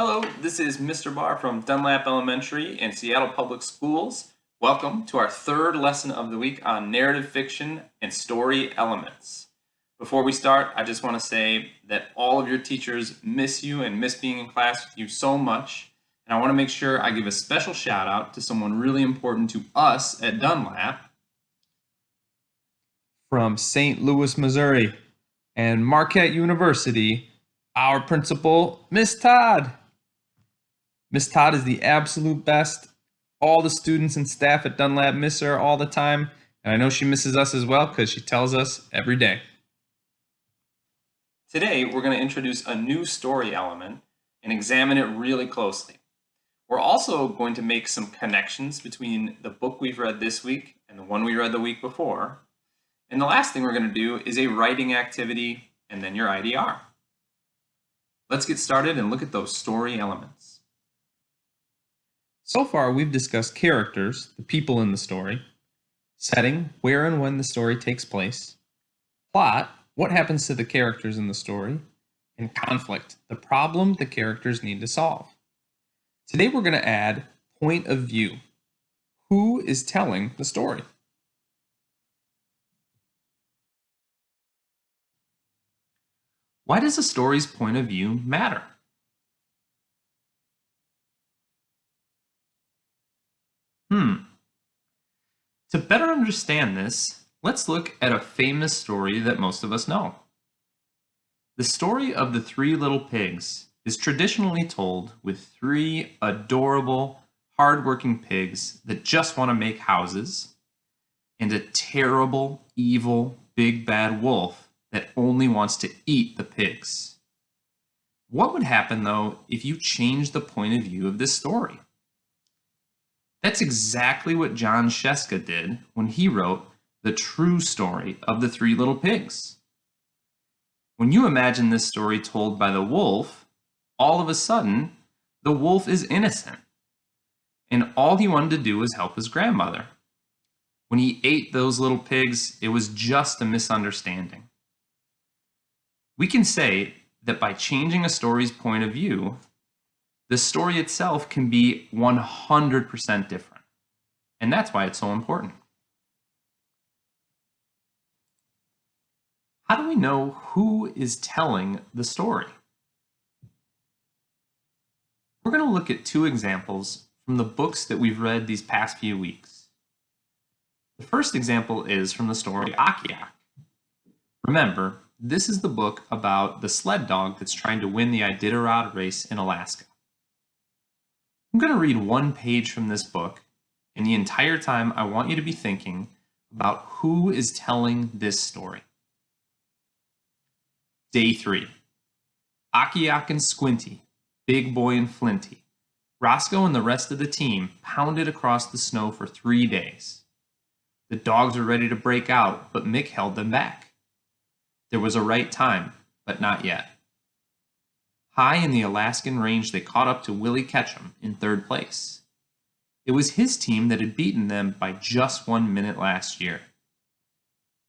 Hello, this is Mr. Barr from Dunlap Elementary and Seattle Public Schools. Welcome to our third lesson of the week on narrative fiction and story elements. Before we start, I just want to say that all of your teachers miss you and miss being in class with you so much. And I want to make sure I give a special shout out to someone really important to us at Dunlap. From St. Louis, Missouri and Marquette University, our principal, Miss Todd. Miss Todd is the absolute best. All the students and staff at Dunlap miss her all the time, and I know she misses us as well because she tells us every day. Today, we're going to introduce a new story element and examine it really closely. We're also going to make some connections between the book we've read this week and the one we read the week before. And the last thing we're going to do is a writing activity and then your IDR. Let's get started and look at those story elements. So far, we've discussed characters, the people in the story, setting, where and when the story takes place, plot, what happens to the characters in the story, and conflict, the problem the characters need to solve. Today we're going to add point of view. Who is telling the story? Why does a story's point of view matter? Hmm. To better understand this, let's look at a famous story that most of us know. The story of the Three Little Pigs is traditionally told with three adorable, hardworking pigs that just want to make houses, and a terrible, evil, big bad wolf that only wants to eat the pigs. What would happen, though, if you changed the point of view of this story? That's exactly what Jon Scieszka did when he wrote The True Story of the Three Little Pigs. When you imagine this story told by the wolf, all of a sudden, the wolf is innocent. And all he wanted to do was help his grandmother. When he ate those little pigs, it was just a misunderstanding. We can say that by changing a story's point of view, the story itself can be 100% different. And that's why it's so important. How do we know who is telling the story? We're going to look at two examples from the books that we've read these past few weeks. The first example is from the story Akiak. Remember, this is the book about the sled dog that's trying to win the Iditarod race in Alaska. I'm going to read one page from this book, and the entire time I want you to be thinking about who is telling this story. Day 3. Akiak and Squinty, Big Boy and Flinty, Roscoe and the rest of the team pounded across the snow for three days. The dogs were ready to break out, but Mick held them back. There was a right time, but not yet. High in the Alaskan range, they caught up to Willie Ketchum in third place. It was his team that had beaten them by just one minute last year.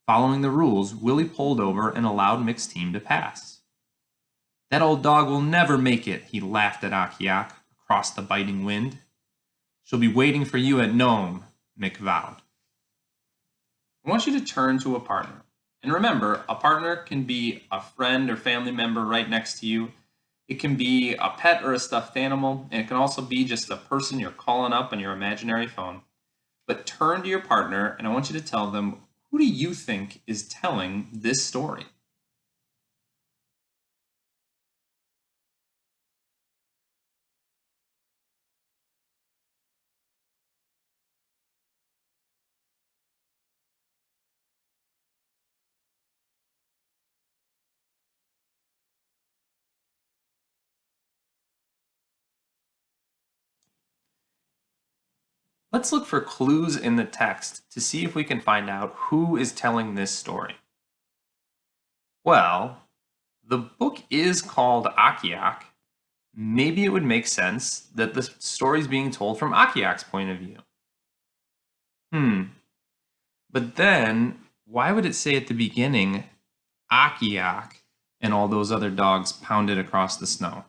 Following the rules, Willie pulled over and allowed Mick's team to pass. That old dog will never make it, he laughed at Akiak across the biting wind. She'll be waiting for you at Nome, Mick vowed. I want you to turn to a partner. And remember, a partner can be a friend or family member right next to you it can be a pet or a stuffed animal, and it can also be just a person you're calling up on your imaginary phone. But turn to your partner, and I want you to tell them, who do you think is telling this story? Let's look for clues in the text to see if we can find out who is telling this story. Well, the book is called Akiak. Maybe it would make sense that the story is being told from Akiak's point of view. Hmm. But then, why would it say at the beginning, Akiak and all those other dogs pounded across the snow?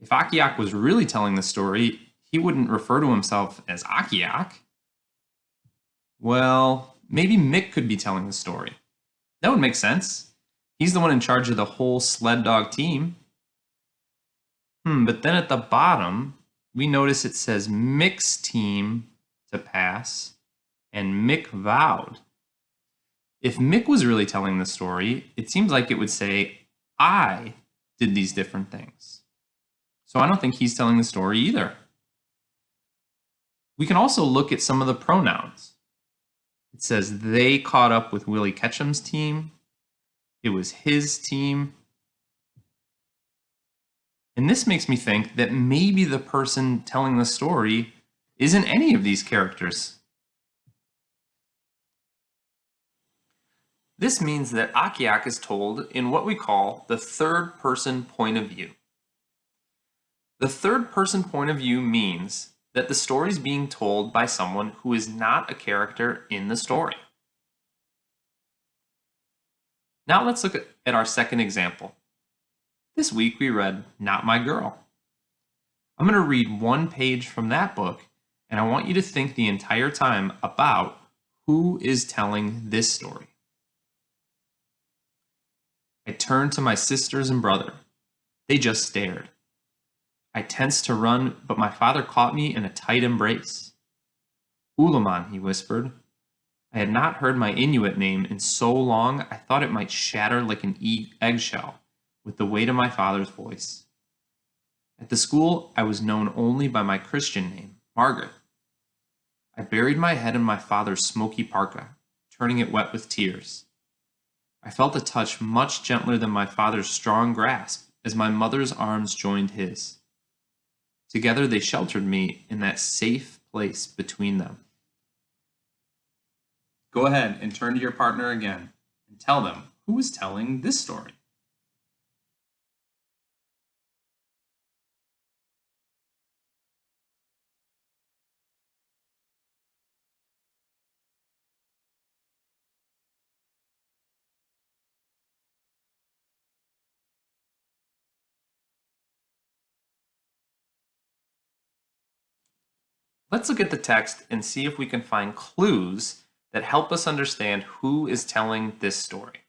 If Akiak was really telling the story, he wouldn't refer to himself as Akiak. Well, maybe Mick could be telling the story. That would make sense. He's the one in charge of the whole sled dog team. Hmm, but then at the bottom, we notice it says Mick's team to pass and Mick vowed. If Mick was really telling the story, it seems like it would say, I did these different things. So I don't think he's telling the story either. We can also look at some of the pronouns. It says they caught up with Willie Ketchum's team. It was his team. And this makes me think that maybe the person telling the story isn't any of these characters. This means that Akiak is told in what we call the third person point of view. The third person point of view means that the story is being told by someone who is not a character in the story. Now let's look at our second example. This week we read Not My Girl. I'm going to read one page from that book and I want you to think the entire time about who is telling this story. I turned to my sisters and brother. They just stared. I tensed to run, but my father caught me in a tight embrace. Olemaun, he whispered. I had not heard my Inuit name in so long I thought it might shatter like an eggshell with the weight of my father's voice. At the school, I was known only by my Christian name, Margaret. I buried my head in my father's smoky parka, turning it wet with tears. I felt a touch much gentler than my father's strong grasp as my mother's arms joined his. Together they sheltered me in that safe place between them. Go ahead and turn to your partner again and tell them who is telling this story. Let's look at the text and see if we can find clues that help us understand who is telling this story.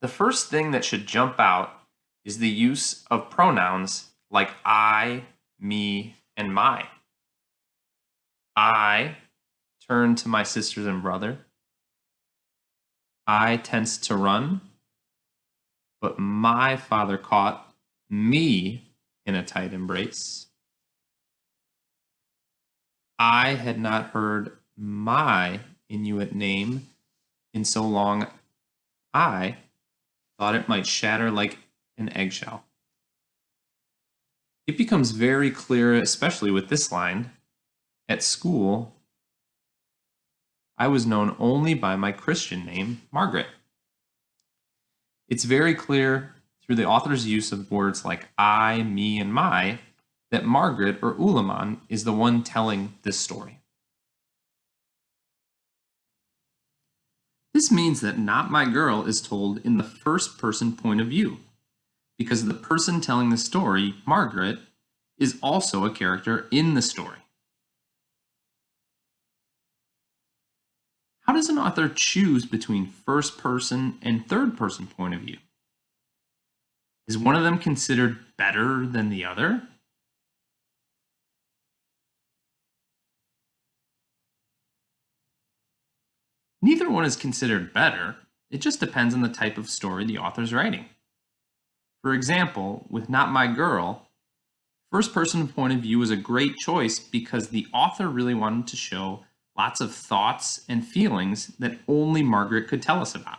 The first thing that should jump out is the use of pronouns like I, me, and my. I turn to my sisters and brother. I tensed to run, but my father caught me in a tight embrace. I had not heard my Inuit name in so long, I thought it might shatter like an eggshell. It becomes very clear, especially with this line, at school, I was known only by my Christian name, Margaret. It's very clear through the author's use of words like I, me, and my that Margaret or Olemaun is the one telling this story. This means that Not My Girl is told in the first person point of view, because the person telling the story, Margaret, is also a character in the story. How does an author choose between first person and third person point of view? Is one of them considered better than the other? One is considered better, it just depends on the type of story the author's writing. For example, with Not My Girl, first person point of view was a great choice because the author really wanted to show lots of thoughts and feelings that only Margaret could tell us about.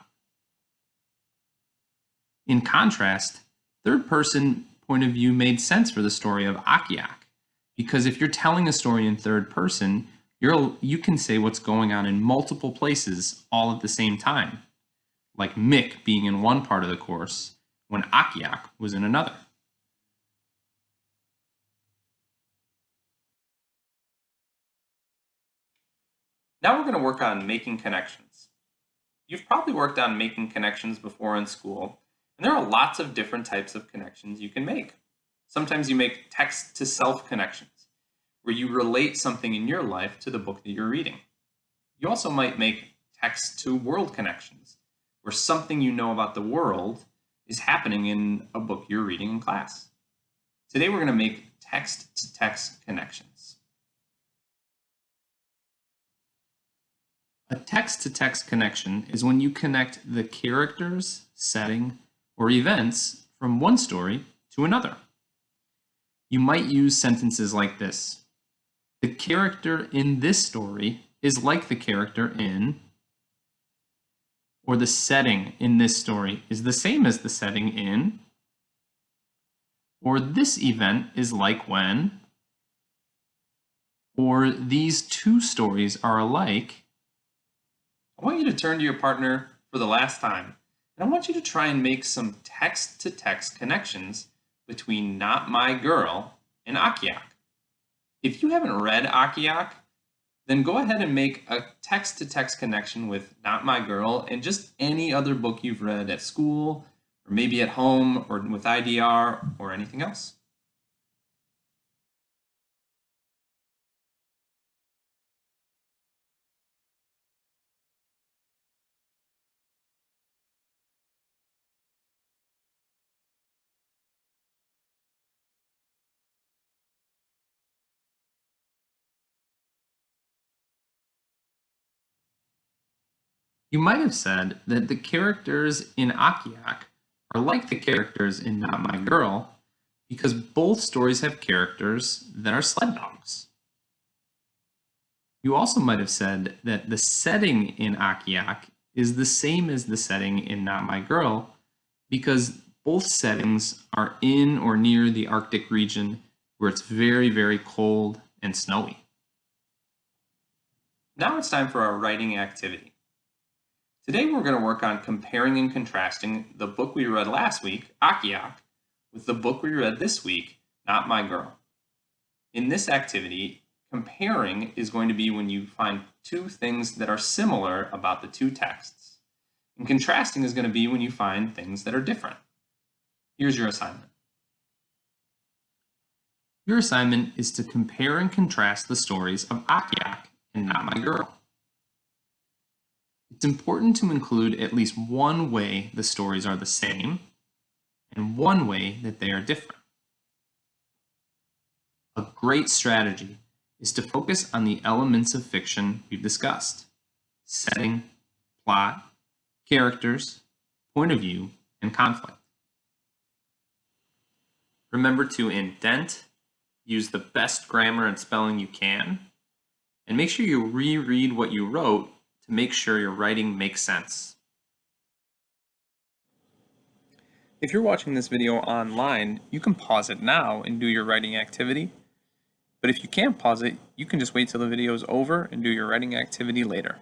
In contrast, third person point of view made sense for the story of Akiak, because if you're telling a story in third person, you're, you can say what's going on in multiple places all at the same time, like Mick being in one part of the course when Akiak was in another. Now we're going to work on making connections. You've probably worked on making connections before in school, and there are lots of different types of connections you can make. Sometimes you make text to self connections, where you relate something in your life to the book that you're reading. You also might make text to world connections, where something you know about the world is happening in a book you're reading in class. Today we're going to make text to text connections. A text to text connection is when you connect the characters, setting, or events from one story to another. You might use sentences like this. The character in this story is like the character in, or the setting in this story is the same as the setting in, or this event is like when, or these two stories are alike. I want you to turn to your partner for the last time, and I want you to try and make some text-to-text -text connections between Not My Girl and Akiak. If you haven't read Akiak, then go ahead and make a text-to-text -text connection with Not My Girl and just any other book you've read at school, or maybe at home, or with IDR, or anything else. You might have said that the characters in Akiak are like the characters in Not My Girl because both stories have characters that are sled dogs. You also might have said that the setting in Akiak is the same as the setting in Not My Girl because both settings are in or near the Arctic region where it's very, very cold and snowy. Now it's time for our writing activity. Today we're going to work on comparing and contrasting the book we read last week, Akiak, with the book we read this week, Not My Girl. In this activity, comparing is going to be when you find two things that are similar about the two texts. And contrasting is going to be when you find things that are different. Here's your assignment. Your assignment is to compare and contrast the stories of Akiak and Not My Girl. It's important to include at least one way the stories are the same and one way that they are different. A great strategy is to focus on the elements of fiction we've discussed. Setting, plot, characters, point of view, and conflict. Remember to indent, use the best grammar and spelling you can, and make sure you reread what you wrote to make sure your writing makes sense. If you're watching this video online, you can pause it now and do your writing activity. But if you can't pause it, you can just wait till the video is over and do your writing activity later.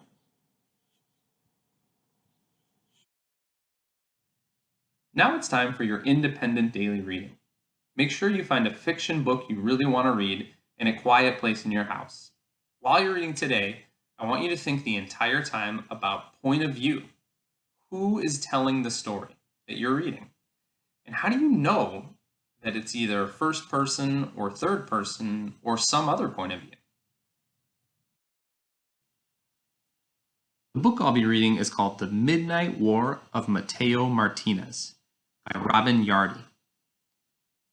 Now it's time for your independent daily reading. Make sure you find a fiction book you really want to read in a quiet place in your house. While you're reading today, I want you to think the entire time about point of view. Who is telling the story that you're reading? And how do you know that it's either first person or third person or some other point of view? The book I'll be reading is called The Midnight War of Mateo Martinez by Robin Yardi.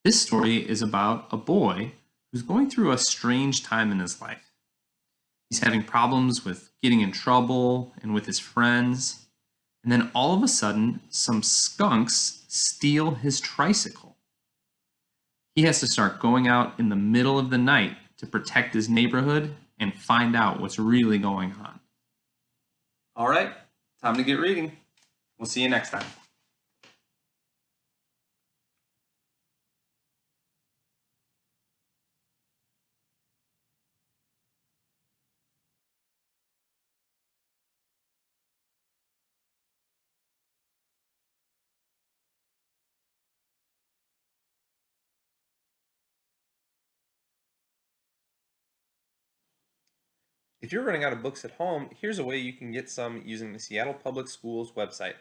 This story is about a boy who's going through a strange time in his life. He's having problems with getting in trouble and with his friends. And then all of a sudden, some skunks steal his tricycle. He has to start going out in the middle of the night to protect his neighborhood and find out what's really going on. All right, time to get reading. We'll see you next time. If you're running out of books at home, here's a way you can get some using the Seattle Public Schools website.